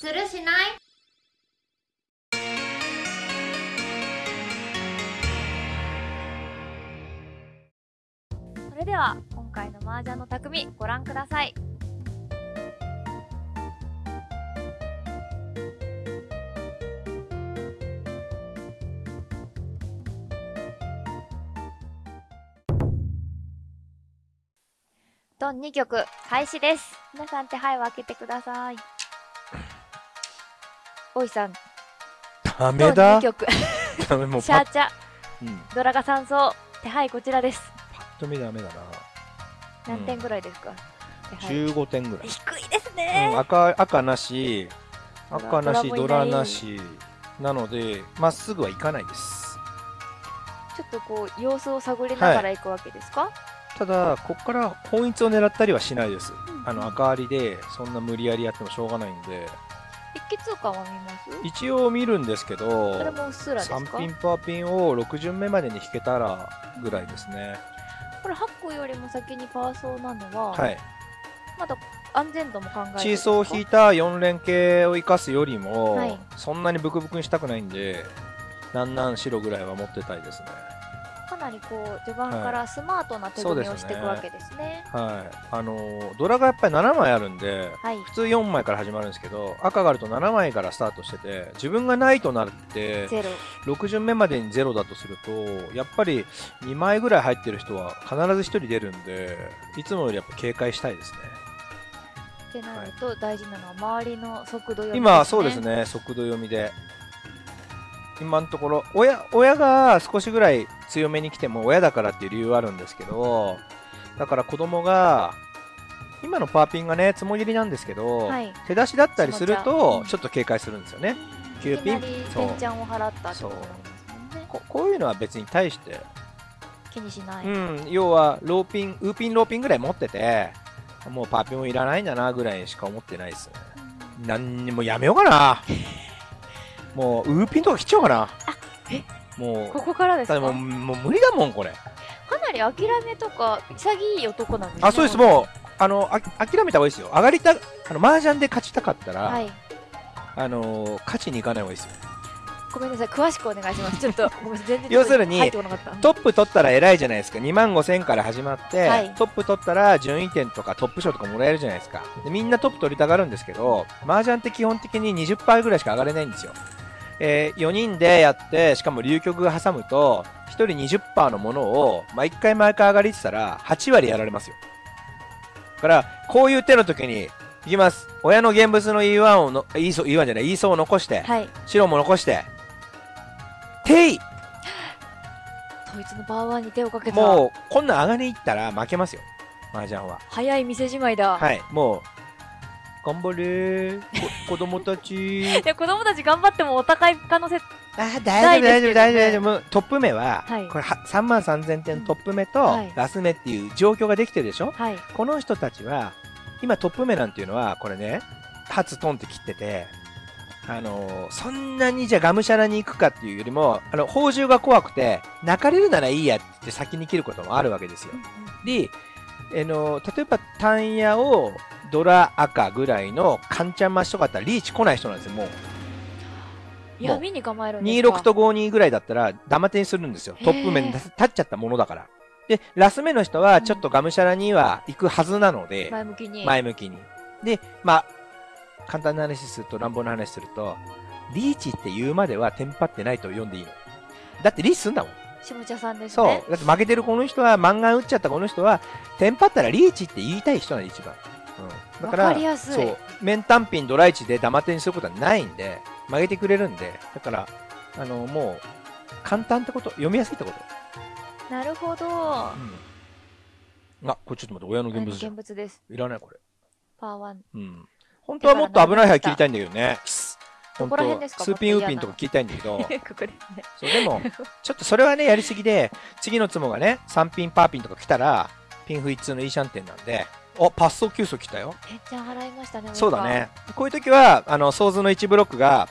するしない？それでは今回の麻雀の匠ご覧ください。ドン2曲開始です。皆さん手配を開けてください。おいさん。ダメだ。2曲。ダメもうシャーチャ。うん、ドラガ三層。手配こちらです。パッと見ダメだな。何点ぐらいですか、手配。15点ぐらい、低いですうん、ね、赤赤なし。赤なしドドラなし。なのでまっすぐはいかないです。ちょっとこう様子を探りながら行くわけですか、ただここから本一を狙ったりはしないです。あのうん赤ありでそんな無理やりやってもしょうがないんで一気通過は見ます？一応見るんですけどそれもうっすらですか？3ピンパーピンを6巡目までに引けたらぐらいですね。これ8個よりも先にパーソーなのは、はい。まだ安全度も考えてチーソーを引いた4連携を生かすよりも、はい。そんなにブクブクにしたくないんでなんなん白ぐらいは持ってたいですねかなりこう序盤からスマートな手組みをしていくわけですね。はい。あのードラがやっぱり7枚あるんではい。普通4枚から始まるんですけど赤があると7枚からスタートしてて自分がないとなってゼロ。6巡目までにゼロだとするとやっぱり2枚ぐらい入ってる人は必ず1人出るんでいつもよりやっぱ警戒したいですね。ってなると大事なのは周りの速度読み今そうですね。速度読みで今のところ親親が少しぐらい強めに来ても親だからっていう理由はあるんですけどだから子供が今のパーピンがねつもぎりなんですけど、はい。手出しだったりする下と茶ちょっと警戒するんですよね。い9ピンそうペンちゃんを払ったってことになりますね。ここういうのは別に対して、気にしない、うん、要はローピンウーピンローピンぐらい持っててもうパーピンもいらないんだなぐらいしか思ってないですね。何にもやめようかなもうウーピンとか切っちゃおうかな？え？もうここからですか？もうもう無理だもんこれ。かなり諦めとか潔い男なんですねあそうです。もう。あのあ諦めた方がいいですよ。上がりたあの麻雀で勝ちたかったら、はい。あの勝ちに行かない方がいいですよごめんなさい詳しくお願いします。ちょっと ごめんなさい全然要するにトップ取ったら偉いじゃないですか。2万5000から始まって、はい。トップ取ったら順位点とかトップ賞とかもらえるじゃないですか。でみんなトップ取りたがるんですけど麻雀って基本的に20%ぐらいしか上がれないんですよ、え4人でやってしかも流局が挟むと1人20%のものを毎回毎回上がりってたら8割やられますよ。だからこういう手の時にいきます。親の現物の E1 をの E 層 E1 じゃない E 層を残して、はい。白も残してテイ。統一のバーワンに手をかけた。もうこんなん上がりに行ったら負けますよ。麻雀は。早い店じまいだ、はい。もう頑張れ。子供たち。いや子供たち頑張ってもお高い可能性あー大丈夫大丈夫大丈夫大丈夫。トップ目は、はい。これは3万3000点トップ目と、はい。ラス目っていう状況ができてるでしょ？はい。この人たちは今トップ目なんていうのはこれね初トンって切っててあのーそんなにじゃあがむしゃらに行くかっていうよりもあの宝珠が怖くて泣かれるならいいやって先に切ることもあるわけですよ。で、あの例えばタンヤをドラ赤ぐらいのカンチャン増しとかだったらリーチ来ない人なんですよもう。闇に構えるんですか？26と52ぐらいだったらダマ手にするんですよ。トップ面に立っちゃったものだから。でラス目の人はちょっとがむしゃらには行くはずなので、前向きに。前向きに。でまあ簡単な話すると乱暴な話するとリーチって言うまではテンパってないと読んでいいの。だってリーチすんだもん。下茶さんですそう。ねだって負けてるこの人は漫画打っちゃったこの人はテンパったらリーチって言いたい人なんで一番、うん、だからわかりやすい。そう。面単品ドライチでダマ手にすることはないんで曲げてくれるんで。だからあのもう簡単ってこと読みやすいってこと、なるほど。うん、あこれちょっと待って親の現物じゃん。現物です。いらないこれ。パーワン。うん本当はもっと危ない牌切りたいんだけどね。ど本こら辺ですか？当スーピンウーピンとか切りたいんだけど。ここですねそうでも ちょっとそれはねやりすぎで次のツモがね3ピンパーピンとか来たらピンフ一通のいいシャンテンなんで。おパッソ9層来たよ。ペンちゃん払いましたねそうだね。こういう時はあのソーズの1ブロックが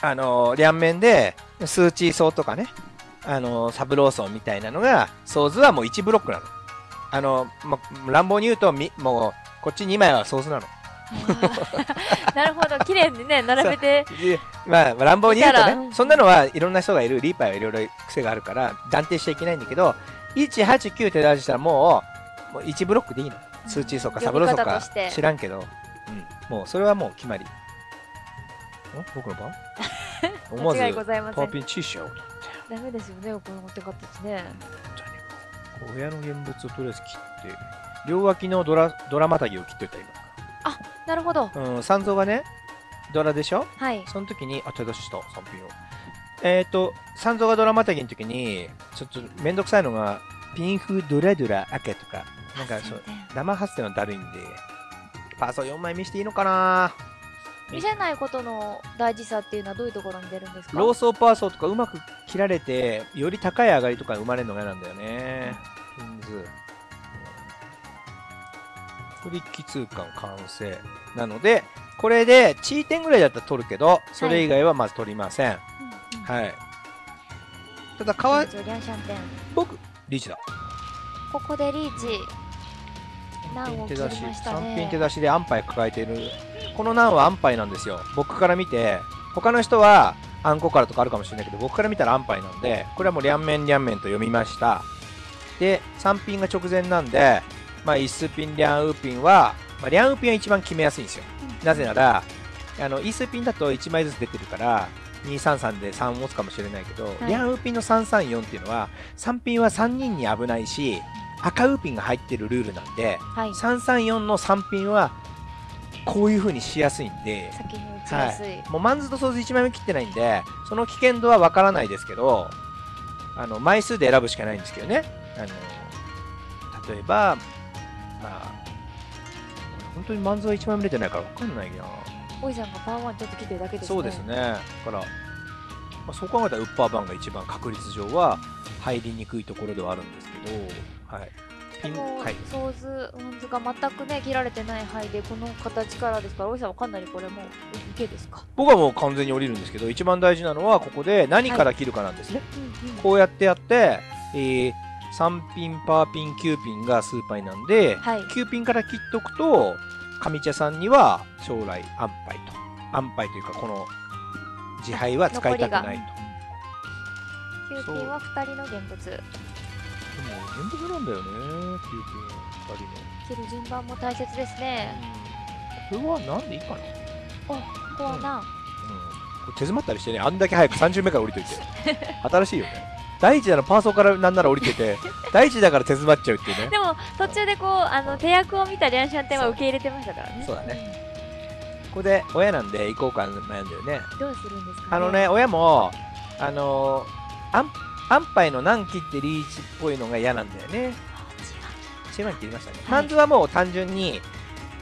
あの両面でスーチー層とかねあのサブロー層みたいなのがソーズはもう1ブロックなの。あの、ま、乱暴に言うとみもうこっち2枚はソーズなの なるほど。綺麗にね並べてでまあ乱暴に言うとねそんなのはいろんな人がいるリーパーはいろいろ癖があるから断定しちゃいけないんだけど189手出したらもうもう1ブロックでいいの。数値層かサブロー層か知らんけど、うん、もうそれはもう決まり。ん僕の番？思わずパーピンチしようダメですよねこの持って方ですね親の現物をとりあえず切って両脇のドラドラマタギを切っといたなるほど。今うん三蔵がねドラでしょ？はい。その時に、あ、手出しした、3品を。えっ、ー、と、三蔵がドラマタギの時に、ちょっとめんどくさいのが、ピンフドラドラ赤とか、なんかそう、生発生のだるいんで、パーソ4枚見していいのかな？見せないことの大事さっていうのはどういうところに出るんですか？ローソーパーソーとかうまく切られて、より高い上がりとか生まれるのが嫌なんだよね。ピンズ。フリッキ通貫完成。なので、これで、チー点ぐらいだったら取るけど、それ以外はまず取りません。うんうんはい。ただ、かわい、僕、リーチだ。ここでリーチ難を切りましたね3品手出しで安牌抱えている。この難は安牌なんですよ。僕から見て、他の人はアンコからとかあるかもしれないけど、僕から見たら安牌なんで、これはもう両面両面と読みました。で、3品が直前なんで、まあ、イスピン、リャンウーピンは、まあ、リャンウーピンは一番決めやすいんですよ。なぜなら、あの、イスピンだと1枚ずつ出てるから、233で3持つかもしれないけど、い。リャンウーピンの334っていうのは、3ピンは3人に危ないし、赤ウーピンが入ってるルールなんで、はい。334の3ピンは、こういう風にしやすいんで、先に打ちやすい、もうマンズとソーズ1枚目切ってないんで、その危険度はわからないですけど、あの、枚数で選ぶしかないんですけどね。あの、例えば、まあ、本当にマンズは1枚目出てないからわかんないな。おいさんがパワーワンちょっと切ってるだけですねそうですね。だから、まあ、そう考えたらウッパーバンが一番確率上は入りにくいところではあるんですけど、はい。ピン、もうはい。ソーズワンズが全くね切られてない範囲でこの形からですからおいさんはかなりこれもう受けですか？僕はもう完全に降りるんですけど、一番大事なのはここで何から切るかなんですね。うんうんこうやってやって、えー、3ピン、パーピン、9ピンがスーパイなんで、はい9ピンから切っとくと、上茶さんには将来安牌と。安牌というか、この自敗は使いたくないと。でも、9ピンは2人の現物現物なんだよね、9ピン、2人の。切る順番も大切ですねうんこれはなんでいいかな？ここはなうん。これ手詰まったりしてね、あんだけ早く30目から降りといて。新しいよね。第一ならパーソーからなんなら降りてて、第一だから手詰まっちゃうっていうね。でも途中でこうあの手役を見たリャンシャンテンは受け入れてましたからねそうだねここで親なんで行こうか悩んだよね。うんどうするんですか、ね、あのね、親も、あのー、安安牌の何切ってリーチっぽいのが嫌なんだよね。1番切りましたね。はいマンズはもう単純に、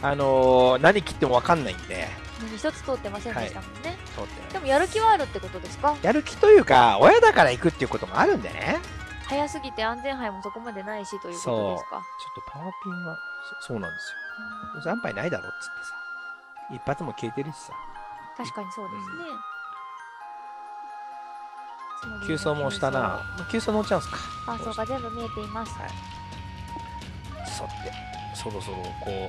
あのー、何切っても分かんないんで、何一つ通ってませんでしたもんね、通ってでもやる気はあるってことですか？やる気というか、親だから行くっていうこともあるんでね。早すぎて安全牌もそこまでないしということですか？ちょっとパワーピンは、そそうなんですよ。それ安牌ないだろっつってさ。一発も消えてるしさ。確かにそうですね、急走もしたな。急走乗っちゃうんすか。パーソーが全部見えていますそって、そろそろこ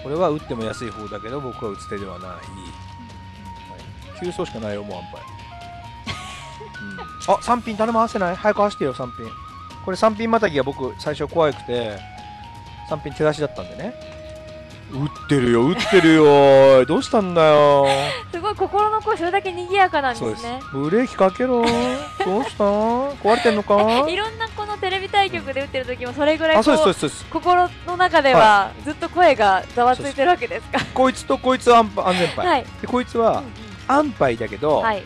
う、これは打っても安い方だけど、僕は打つ手ではない。はい、急走しかないよ、もう安牌。うん、あ、3ピン誰も合わせない？早く走ってよ、3ピン。これ3ピンまたぎが僕、最初怖くて、3ピン手出しだったんでね。打ってるよ、打ってるよ。どうしたんだよ。すごい心の声それだけ賑やかなんでそうですすね。ブレーキかけろ。どうした？壊れてんのか？いろんなこのテレビ対局で打ってる時もそれぐらいあ、そうです、こそうです、そうです。心の中ではずっと声がざわついてるわけですかこいつとこいつは安安全牌。はい、で、こいつは安牌だけど、はい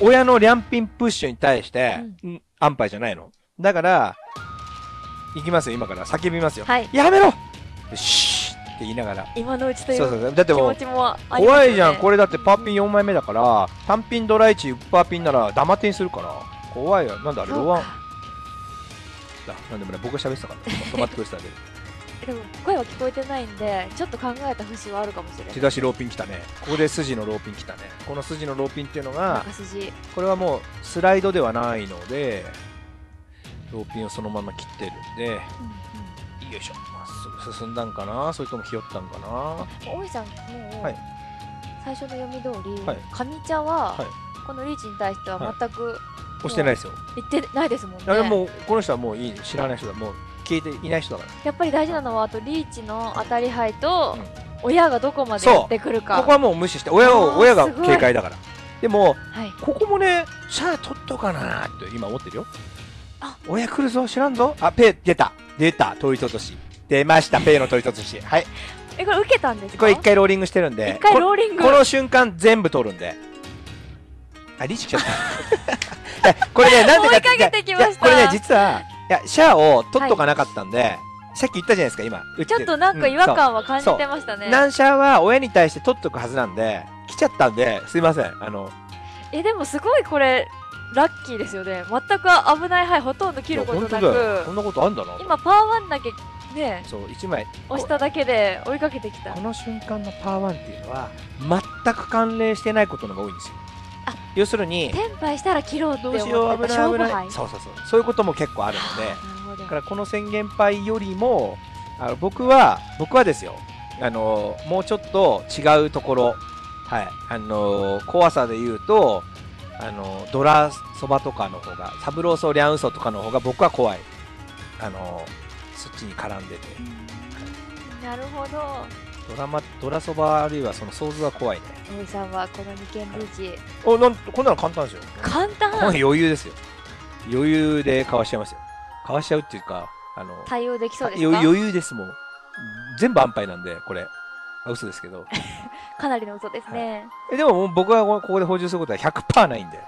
親のリャンピンプッシュに対して、ううん安牌じゃないの。だから、いきますよ、今から。叫びますよ。はいやめろよしーって言いながら。今のうちといそうそううそう。だって気持もう、ちもね怖いじゃん。これだってパーピン4枚目だから、単ピンドライチ、ウッパーピンならダマテにするから。怖いよ。なんだあれ、そうロワンか。だ。なんでもね、僕が喋ってたから。止まってくれてただけで。でも声は聞こえてないんでちょっと考えた節はあるかもしれない。手出しローピン来たね。ここで筋のローピン来たね。この筋のローピンっていうのが、これはもうスライドではないので、ローピンをそのまま切ってるんで、よいしょ、まっすぐ進んだんかな？それともひよったんかな？大石さんもう、はい。最初の読み通り、はい。上茶は、はい。このリーチに対しては全く押してないですよ。言ってないですもんね、もうこの人はもういい。知らない人だ。もう消えていない人だから。やっぱり大事なのはあとリーチの当たり牌と、親がどこまでやってくるか。ここはもう無視して親あを親が警戒だから。でもはい。ここもねシャア取っとかなって今思ってるよ。あ。親来るぞ知らんぞ。あペイ出た。出た。取り落とし。出ました。ペイの取り落とし。はい。えこれ受けたんですか？これ一回ローリングしてるんで。一回こローリング。この瞬間全部取るんで。あリーチ来ちゃった。これねなんでか追いかけてこれね実はいやシャアを取っとかなかったんで、さっき言ったじゃないですか今ちょっとなんか違和感は感じてましたね、ナンシャは親に対して取っとくはずなんで来ちゃったんですいませんあの。えでもすごいこれラッキーですよね。全く危ない牌ほとんど切ることないや本当だよ。こくんなことあんだな。今パワーワンだけねそう1枚。押しただけで追いかけてきた。この瞬間のパワーワンっていうのは全く関連してないことのが多いんですよ。あ要するにテンパイしたら切ろうってど思ってうしよう危た危ない。そうそうそう。そういうことも結構あるので。だからこの宣言牌よりもあの僕は僕はですよ。あのもうちょっと違うところ。はい。あの怖さで言うとあのドラそばとかの方がサブローソーリャンウソとかの方が僕は怖い。あのそっちに絡んでて。なるほどドラマドラそばあるいはその想像は怖いね。大井さんはこの二件リーチ。おなんこんなの簡単ですよ。簡単。この余裕ですよ。余裕でかわしちゃいますよ。かわしちゃうっていうかあの対応できそうですか？余余裕ですもん。全部安牌なんでこれ。あ嘘ですけど。かなりの嘘ですね、えでも僕はここで補充することは100%ないんで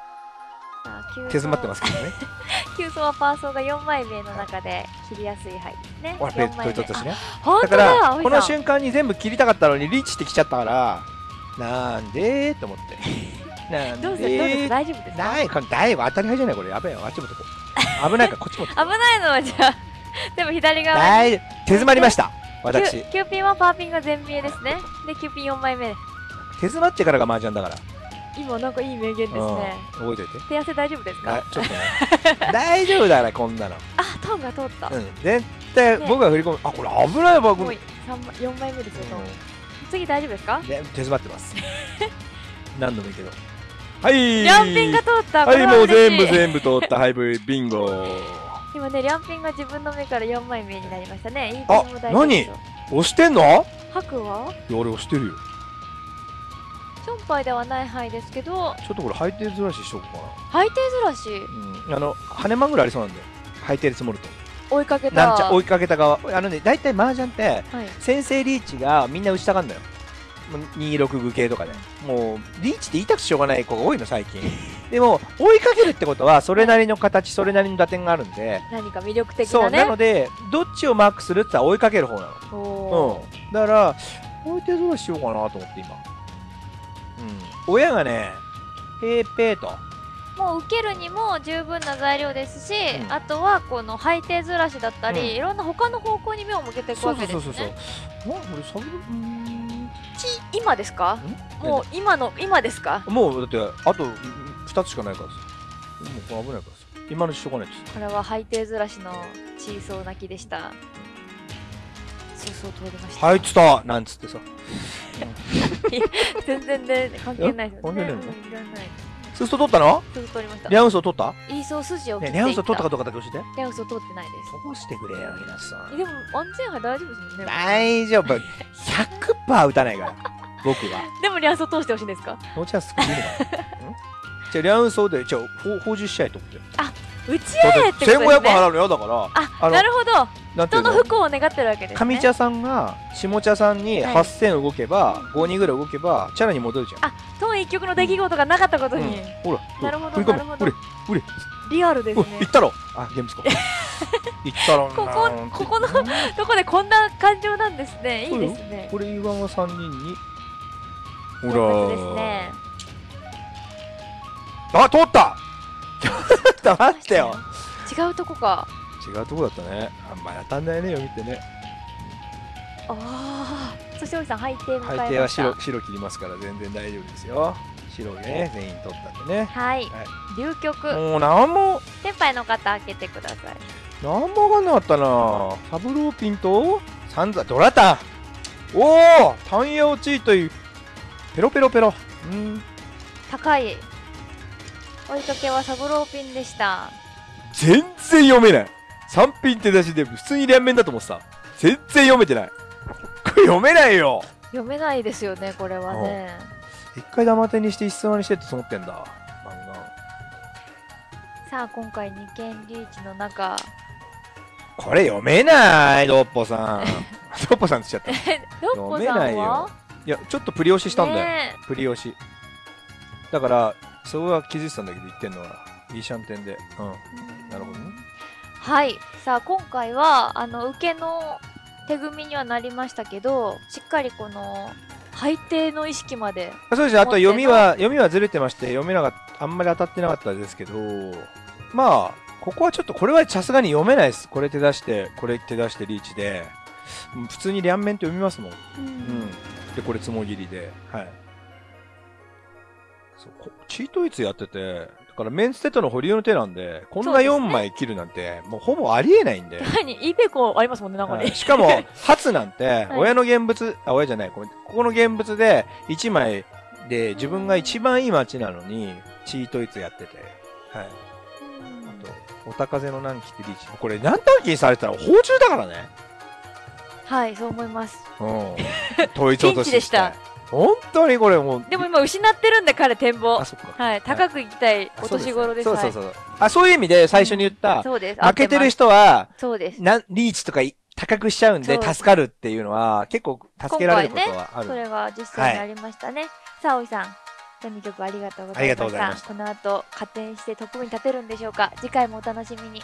手詰まってますけどね。急走はパーソーが4枚目の中で切りやすい牌ですね。ほらペ4枚目。ットとしてねだからだこの瞬間に全部切りたかったのにリーチしてきちゃったからなんでーと思って。なんどうどう大丈夫ですか？ない。これ大当たり前じゃないこれ。やべえよ。あっちもとこ。危ないからこっちも危ないのはじゃあ でも左側。に大手詰まりました。私。キュキューピンはパーピンが全見えですね。でキューピン4枚目。手詰まってからが麻雀だから今なんかいい名言ですね。うん。覚えといて。手汗大丈夫ですか？あちょっとね。大丈夫だからこんなの。あトーンが通った、うん。絶対ね。僕が振り込む。あこれ危ないわこもうれ三枚4枚目ですよ、う次大丈夫ですか？んで手詰まってます。何度もいいけど。はい。両ピンが通った。はいもう全部全部通った。ハイブリビンゴ。今ね両ピンが自分の目から4枚目になりましたね。いいあも大丈夫ですよ。押してんの？いや白は俺押してるよ。チョンパイではない範囲ですけどちょっとこれハイテールずらししようかハイテずらしなうん。あの羽間ぐらいありそうなんだよハイテール積もると追いかけた。なんちゃ追いかけた側。あのね大体麻雀ってはい、先制リーチがみんな打ちたがるんだよ。もう26具系とかで。もうリーチって言いたくてしょうがない子が多いの最近。でも追いかけるってことはそれなりの形それなりの打点があるんで。何か魅力的そう。なねなのでどっちをマークするって言ったら追いかける方なの。うん。だから置いてずらしようかなと思って今。うん親がねペーペーと。もう受けるにも十分な材料ですし、うん。あとはこの背底ずらしだったり、うん。いろんな他の方向に目を向けていくそうわけですね。そうそうそうあこれサブ今ですか？ん？もう今の今ですか？もうだってあと2つしかないからさ。もうこれ危ないからさ。今のしとかないとさ。これは背底ずらしのチーソー泣きでしたそうそう通りました、入ってたなんつってさ。全然ね関係ないですよね。え関係ないスースト取ったの？そう通りました。リャンウソ取った？いいそう筋を切ねっていった。リャンウソ取ったかどうかだけ教えて。リャンウソ通ってないです。してくれよ皆さん。えでも安全牌大丈夫ですもんね。大丈夫。100%打たないから僕は。でもリャンウソ通してほしいんですか？ノーチャンス作るのかなじゃあリャンウソでじゃあほ報酬しと思って打ち合えってことですね。1500払うのよだから。あなるほど。人の不幸を願ってるわけですね。上茶さんが下茶さんにはい。8000動けば、52ぐらい動けばチャラに戻るじゃん。あトーン一曲の出来事がなかったことに、ほらなるほどなるほど。リアルですおね行ったろ。あゲームスコ 行ったろここここのどこでこんな感情なんですね。いいですね。これ言わんは3人にほ一発ですね。あ通ったと待ってよ。違うとこか。違うとこだったね。あんまり当たんないね読みってね。ああそしておじさん背景はえました。白白切りますから全然大丈夫ですよ。白ね全員取ったんでね。はい、はい。流局。もう何も。先輩の方開けてください。何も分かんなかったな。サブローピンとサンザ、ドラタンおおタンヤオチーという、ペロペロペロ。うん。高い追いかけはサブローピンでした全然読めない。3品手出しで普通に両面だと思ってた。全然読めてない。これ読めないよ読めないですよねこれはね一回ダマ手にして一層にしてって思ってんだ。漫さあ今回二軒リーチの中画。これ読めない、ドッポさん。ドッポさんって言っちゃった。い ロッポさんは？や、ちょっとプリ押ししたんだよ。ねプリ押し。だから、そこは気づいてたんだけど言ってんのは、いいシャンテンで。うん。えなるほどねはいさあ今回はあの受けの手組みにはなりましたけどしっかりこの配定の意識まであそうですねあと読みは、読みはずれてまして、読めなかった、あんまり当たってなかったですけど、まあ、ここはちょっと、これはさすがに読めないです。これ手出して、これ手出してリーチで、うん普通に両面って読みますもん。うん。で、これつもぎりで、はい。そうこチートイツやってて、だからメンツテトの保留の手なんで、こんなそうですね4枚切るなんて、もうほぼありえないんで。何イベコありますもんねなんかね、はいしかも、初なんて、い親の現物、あ、親じゃない、ここの現物で、1枚で自分が一番いい街なのに、チートイツやってて、はい。あと、おたかぜの南紀ってリーチ。これ、何短期にされてたら、包中だからね。はいそう思いますうん。統一落としピンチでした本当にこれもう、でも今失ってるんで彼展望。はい。高く行きたいお年頃ですそうそうそう。あ、そういう意味で最初に言った、そうです。負けてる人人は、そうです。なんリーチとかい高くしちゃうんで助かるっていうのは、結構助けられることはある。それが実際にありましたね、さあおいさん第2曲ありがとうございました。ありがとうございました。この後加点してトップに立てるんでしょうか。次回もお楽しみに